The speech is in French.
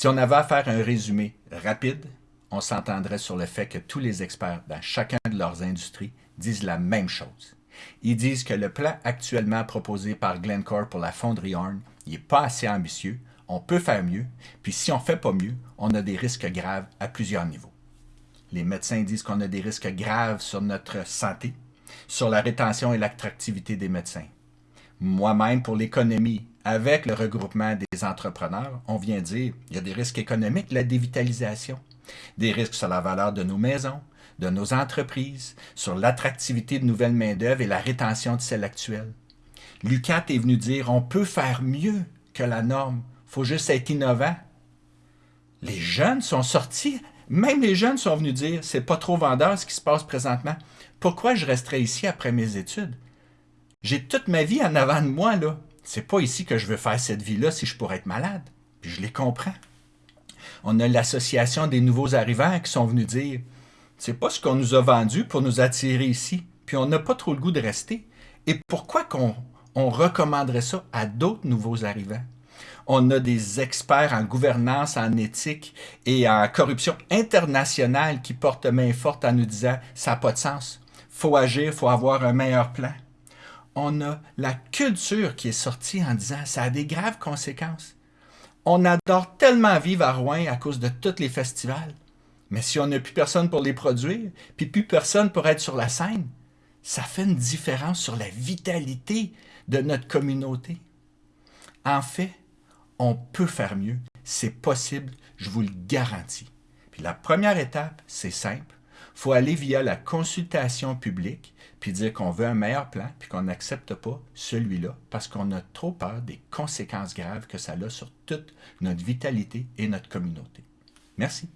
Si on avait à faire un résumé rapide, on s'entendrait sur le fait que tous les experts dans chacun de leurs industries disent la même chose. Ils disent que le plan actuellement proposé par Glencore pour la fonderie Horn n'est pas assez ambitieux, on peut faire mieux, puis si on ne fait pas mieux, on a des risques graves à plusieurs niveaux. Les médecins disent qu'on a des risques graves sur notre santé, sur la rétention et l'attractivité des médecins. Moi-même, pour l'économie, avec le regroupement des entrepreneurs, on vient dire qu'il y a des risques économiques, la dévitalisation, des risques sur la valeur de nos maisons, de nos entreprises, sur l'attractivité de nouvelles main-d'œuvre et la rétention de celles actuelles. Lucat est venu dire on peut faire mieux que la norme, il faut juste être innovant. Les jeunes sont sortis, même les jeunes sont venus dire c'est pas trop vendeur ce qui se passe présentement. Pourquoi je resterai ici après mes études? J'ai toute ma vie en avant de moi, là. C'est pas ici que je veux faire cette vie-là si je pourrais être malade. Puis je les comprends. On a l'association des nouveaux arrivants qui sont venus dire c'est pas ce qu'on nous a vendu pour nous attirer ici, puis on n'a pas trop le goût de rester. Et pourquoi qu'on on recommanderait ça à d'autres nouveaux arrivants? On a des experts en gouvernance, en éthique et en corruption internationale qui portent main forte en nous disant ça n'a pas de sens. faut agir, faut avoir un meilleur plan. On a la culture qui est sortie en disant ça a des graves conséquences. On adore tellement vivre à Rouen à cause de tous les festivals. Mais si on n'a plus personne pour les produire, puis plus personne pour être sur la scène, ça fait une différence sur la vitalité de notre communauté. En fait, on peut faire mieux. C'est possible, je vous le garantis. Puis la première étape, c'est simple. Faut aller via la consultation publique, puis dire qu'on veut un meilleur plan, puis qu'on n'accepte pas celui-là, parce qu'on a trop peur des conséquences graves que ça a sur toute notre vitalité et notre communauté. Merci.